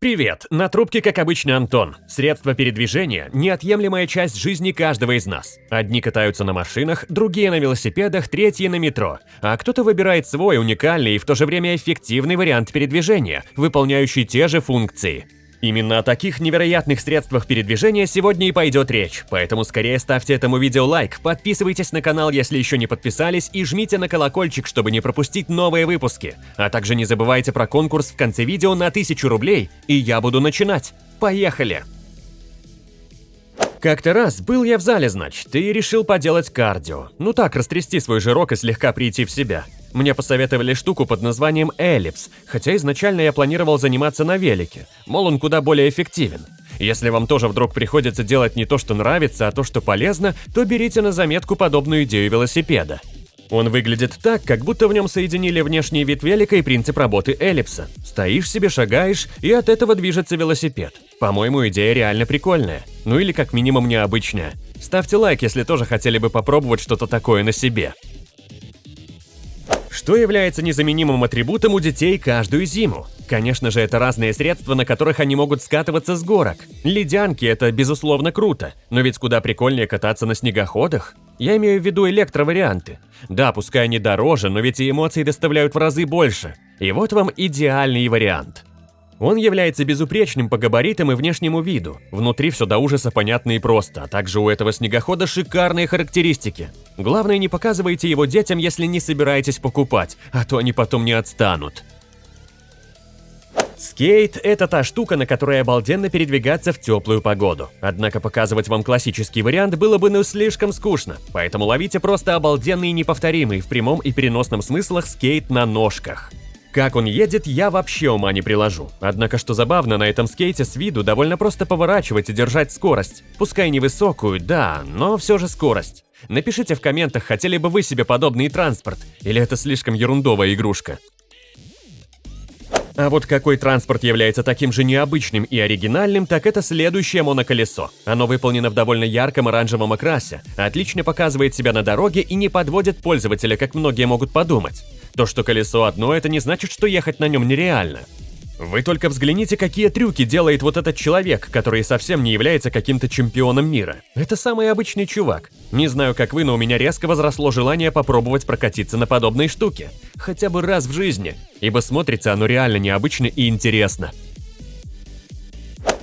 Привет! На трубке, как обычно, Антон. Средство передвижения – неотъемлемая часть жизни каждого из нас. Одни катаются на машинах, другие на велосипедах, третьи на метро. А кто-то выбирает свой уникальный и в то же время эффективный вариант передвижения, выполняющий те же функции. Именно о таких невероятных средствах передвижения сегодня и пойдет речь, поэтому скорее ставьте этому видео лайк, подписывайтесь на канал, если еще не подписались, и жмите на колокольчик, чтобы не пропустить новые выпуски. А также не забывайте про конкурс в конце видео на 1000 рублей, и я буду начинать. Поехали! Как-то раз был я в зале, значит, и решил поделать кардио. Ну так, растрясти свой жирок и слегка прийти в себя. Мне посоветовали штуку под названием эллипс, хотя изначально я планировал заниматься на велике, мол, он куда более эффективен. Если вам тоже вдруг приходится делать не то, что нравится, а то, что полезно, то берите на заметку подобную идею велосипеда. Он выглядит так, как будто в нем соединили внешний вид велика и принцип работы эллипса. Стоишь себе, шагаешь, и от этого движется велосипед. По-моему, идея реально прикольная. Ну или как минимум необычная. Ставьте лайк, если тоже хотели бы попробовать что-то такое на себе. Что является незаменимым атрибутом у детей каждую зиму? Конечно же, это разные средства, на которых они могут скатываться с горок. Ледянки – это безусловно круто, но ведь куда прикольнее кататься на снегоходах. Я имею в виду электроварианты. Да, пускай они дороже, но ведь и эмоции доставляют в разы больше. И вот вам идеальный вариант. Он является безупречным по габаритам и внешнему виду. Внутри все до ужаса понятно и просто, а также у этого снегохода шикарные характеристики. Главное, не показывайте его детям, если не собираетесь покупать, а то они потом не отстанут. Скейт – это та штука, на которой обалденно передвигаться в теплую погоду. Однако показывать вам классический вариант было бы ну слишком скучно, поэтому ловите просто обалденный и неповторимый в прямом и переносном смыслах скейт на ножках. Как он едет, я вообще ума не приложу. Однако, что забавно, на этом скейте с виду довольно просто поворачивать и держать скорость. Пускай невысокую, да, но все же скорость. Напишите в комментах, хотели бы вы себе подобный транспорт, или это слишком ерундовая игрушка. А вот какой транспорт является таким же необычным и оригинальным, так это следующее моноколесо. Оно выполнено в довольно ярком оранжевом окрасе, отлично показывает себя на дороге и не подводит пользователя, как многие могут подумать. То, что колесо одно, это не значит, что ехать на нем нереально. Вы только взгляните, какие трюки делает вот этот человек, который совсем не является каким-то чемпионом мира. Это самый обычный чувак. Не знаю, как вы, но у меня резко возросло желание попробовать прокатиться на подобной штуке. Хотя бы раз в жизни, ибо смотрится оно реально необычно и интересно.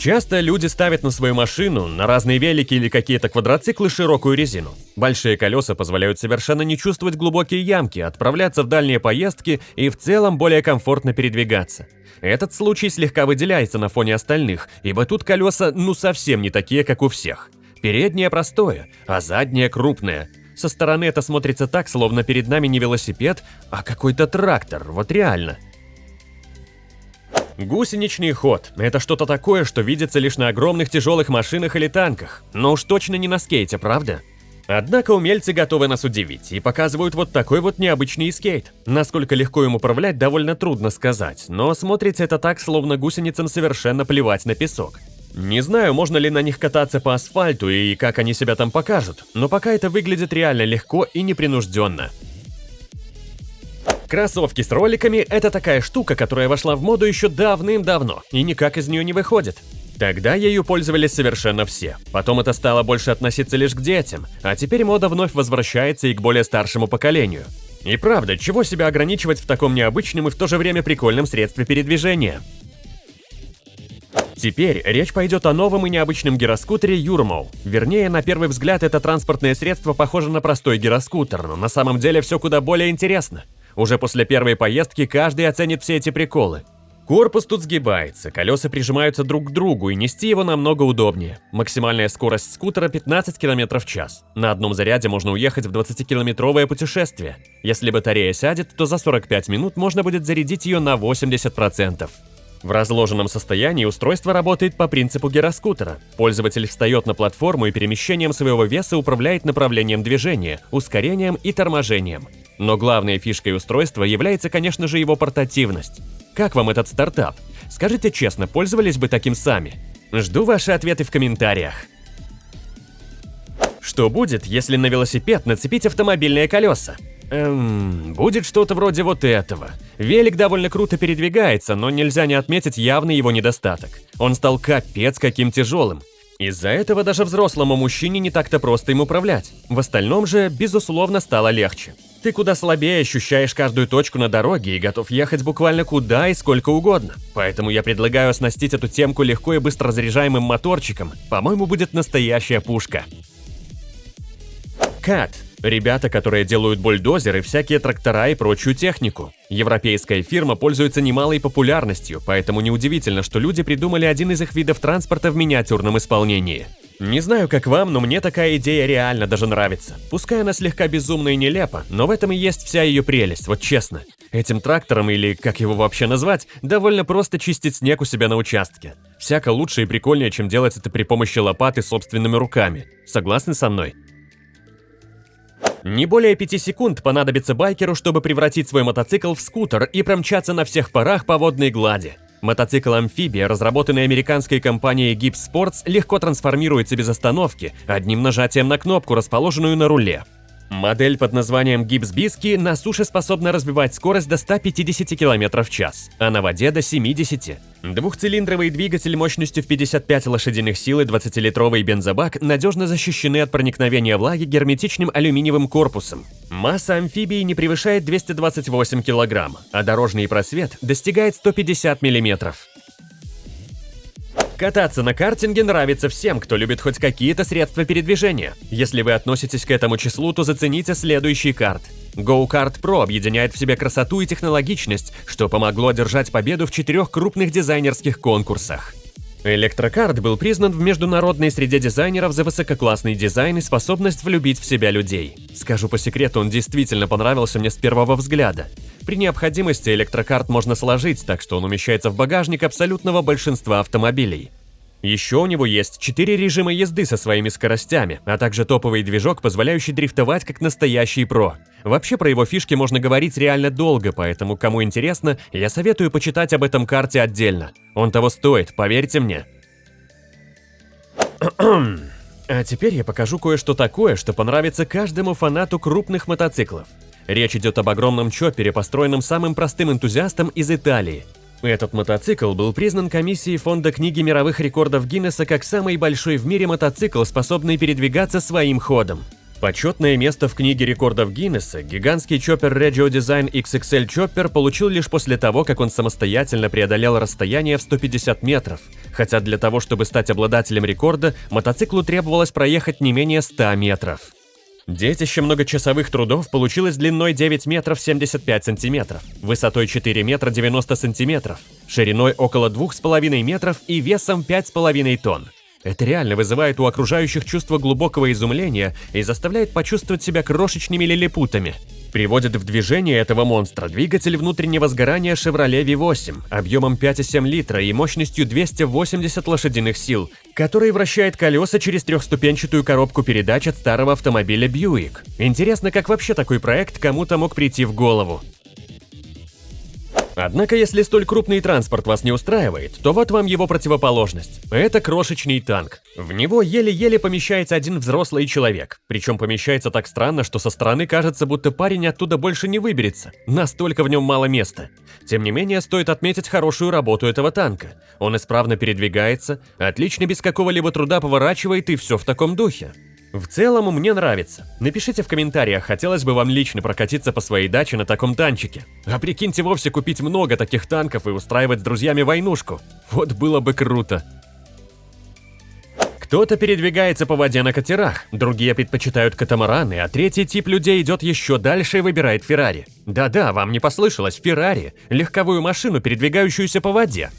Часто люди ставят на свою машину, на разные велики или какие-то квадроциклы широкую резину. Большие колеса позволяют совершенно не чувствовать глубокие ямки, отправляться в дальние поездки и в целом более комфортно передвигаться. Этот случай слегка выделяется на фоне остальных, ибо тут колеса ну совсем не такие, как у всех. Переднее простое, а заднее крупное. Со стороны это смотрится так, словно перед нами не велосипед, а какой-то трактор, вот реально – Гусеничный ход – это что-то такое, что видится лишь на огромных тяжелых машинах или танках, но уж точно не на скейте, правда? Однако умельцы готовы нас удивить и показывают вот такой вот необычный скейт. Насколько легко им управлять, довольно трудно сказать, но смотрится это так, словно гусеницам совершенно плевать на песок. Не знаю, можно ли на них кататься по асфальту и как они себя там покажут, но пока это выглядит реально легко и непринужденно. Кроссовки с роликами – это такая штука, которая вошла в моду еще давным-давно и никак из нее не выходит. Тогда ею пользовались совершенно все. Потом это стало больше относиться лишь к детям, а теперь мода вновь возвращается и к более старшему поколению. И правда, чего себя ограничивать в таком необычном и в то же время прикольном средстве передвижения? Теперь речь пойдет о новом и необычном гироскутере Юрмоу. Вернее, на первый взгляд это транспортное средство похоже на простой гироскутер, но на самом деле все куда более интересно. Уже после первой поездки каждый оценит все эти приколы. Корпус тут сгибается, колеса прижимаются друг к другу и нести его намного удобнее. Максимальная скорость скутера 15 км в час. На одном заряде можно уехать в 20-километровое путешествие. Если батарея сядет, то за 45 минут можно будет зарядить ее на 80%. В разложенном состоянии устройство работает по принципу гироскутера. Пользователь встает на платформу и перемещением своего веса управляет направлением движения, ускорением и торможением. Но главной фишкой устройства является, конечно же, его портативность. Как вам этот стартап? Скажите честно, пользовались бы таким сами? Жду ваши ответы в комментариях. Что будет, если на велосипед нацепить автомобильные колеса? Эм, будет что-то вроде вот этого. Велик довольно круто передвигается, но нельзя не отметить явный его недостаток. Он стал капец каким тяжелым. Из-за этого даже взрослому мужчине не так-то просто им управлять. В остальном же, безусловно, стало легче. Ты куда слабее ощущаешь каждую точку на дороге и готов ехать буквально куда и сколько угодно. Поэтому я предлагаю оснастить эту темку легко и быстро заряжаемым моторчиком. По-моему, будет настоящая пушка. Кат Ребята, которые делают бульдозеры, всякие трактора и прочую технику. Европейская фирма пользуется немалой популярностью, поэтому неудивительно, что люди придумали один из их видов транспорта в миниатюрном исполнении. Не знаю, как вам, но мне такая идея реально даже нравится. Пускай она слегка безумна и нелепа, но в этом и есть вся ее прелесть, вот честно. Этим трактором, или как его вообще назвать, довольно просто чистить снег у себя на участке. Всяко лучше и прикольнее, чем делать это при помощи лопаты собственными руками. Согласны со мной? Не более 5 секунд понадобится байкеру, чтобы превратить свой мотоцикл в скутер и промчаться на всех парах по водной глади. Мотоцикл-амфибия, разработанный американской компанией Gibbs Sports, легко трансформируется без остановки, одним нажатием на кнопку, расположенную на руле. Модель под названием Bisky на суше способна развивать скорость до 150 км в час, а на воде до 70. Двухцилиндровый двигатель мощностью в 55 лошадиных сил и 20-литровый бензобак надежно защищены от проникновения влаги герметичным алюминиевым корпусом. Масса амфибии не превышает 228 кг, а дорожный просвет достигает 150 мм. Кататься на картинге нравится всем, кто любит хоть какие-то средства передвижения. Если вы относитесь к этому числу, то зацените следующий карт. Go-Kart Pro объединяет в себе красоту и технологичность, что помогло одержать победу в четырех крупных дизайнерских конкурсах. Электрокарт был признан в международной среде дизайнеров за высококлассный дизайн и способность влюбить в себя людей. Скажу по секрету, он действительно понравился мне с первого взгляда. При необходимости электрокарт можно сложить, так что он умещается в багажник абсолютного большинства автомобилей. Еще у него есть 4 режима езды со своими скоростями, а также топовый движок, позволяющий дрифтовать как настоящий про. Вообще про его фишки можно говорить реально долго, поэтому кому интересно, я советую почитать об этом карте отдельно. Он того стоит, поверьте мне. А теперь я покажу кое-что такое, что понравится каждому фанату крупных мотоциклов. Речь идет об огромном чоппере, построенном самым простым энтузиастом из Италии – этот мотоцикл был признан комиссией Фонда книги мировых рекордов Гиннесса как самый большой в мире мотоцикл, способный передвигаться своим ходом. Почетное место в книге рекордов Гиннесса гигантский чоппер Regio Design XXL Chopper получил лишь после того, как он самостоятельно преодолел расстояние в 150 метров, хотя для того, чтобы стать обладателем рекорда, мотоциклу требовалось проехать не менее 100 метров. Детище многочасовых трудов получилось длиной 9 метров 75 сантиметров, высотой 4 метра 90 сантиметров, шириной около 2,5 метров и весом 5,5 тонн. Это реально вызывает у окружающих чувство глубокого изумления и заставляет почувствовать себя крошечными лилипутами. Приводит в движение этого монстра двигатель внутреннего сгорания Chevrolet V8 объемом 5,7 литра и мощностью 280 лошадиных сил, который вращает колеса через трехступенчатую коробку передач от старого автомобиля Buick. Интересно, как вообще такой проект кому-то мог прийти в голову. Однако, если столь крупный транспорт вас не устраивает, то вот вам его противоположность. Это крошечный танк. В него еле-еле помещается один взрослый человек. Причем помещается так странно, что со стороны кажется, будто парень оттуда больше не выберется. Настолько в нем мало места. Тем не менее, стоит отметить хорошую работу этого танка. Он исправно передвигается, отлично без какого-либо труда поворачивает и все в таком духе. В целом, мне нравится. Напишите в комментариях, хотелось бы вам лично прокатиться по своей даче на таком танчике. А прикиньте вовсе купить много таких танков и устраивать с друзьями войнушку. Вот было бы круто. Кто-то передвигается по воде на катерах, другие предпочитают катамараны, а третий тип людей идет еще дальше и выбирает Феррари. Да-да, вам не послышалось, Феррари – легковую машину, передвигающуюся по воде.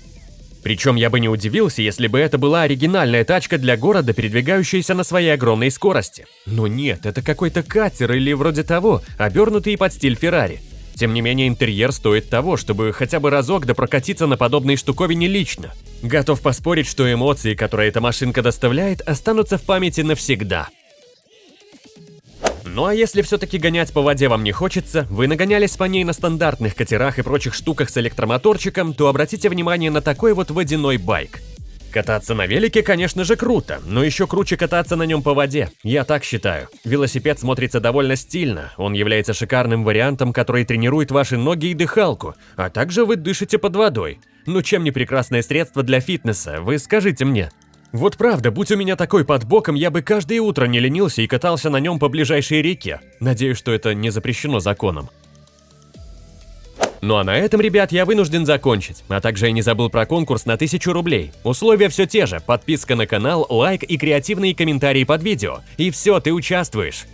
Причем я бы не удивился, если бы это была оригинальная тачка для города, передвигающаяся на своей огромной скорости. Но нет, это какой-то катер или вроде того, обернутый под стиль Феррари. Тем не менее, интерьер стоит того, чтобы хотя бы разок да прокатиться на подобной штуковине лично. Готов поспорить, что эмоции, которые эта машинка доставляет, останутся в памяти навсегда. Ну а если все-таки гонять по воде вам не хочется, вы нагонялись по ней на стандартных катерах и прочих штуках с электромоторчиком, то обратите внимание на такой вот водяной байк. Кататься на велике, конечно же, круто, но еще круче кататься на нем по воде. Я так считаю. Велосипед смотрится довольно стильно. Он является шикарным вариантом, который тренирует ваши ноги и дыхалку, а также вы дышите под водой. Ну чем не прекрасное средство для фитнеса, вы скажите мне. Вот правда, будь у меня такой под боком, я бы каждое утро не ленился и катался на нем по ближайшей реке. Надеюсь, что это не запрещено законом. Ну а на этом, ребят, я вынужден закончить. А также я не забыл про конкурс на 1000 рублей. Условия все те же. Подписка на канал, лайк и креативные комментарии под видео. И все, ты участвуешь.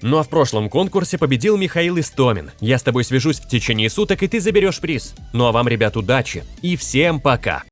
Ну а в прошлом конкурсе победил Михаил Истомин. Я с тобой свяжусь в течение суток, и ты заберешь приз. Ну а вам, ребят, удачи. И всем пока.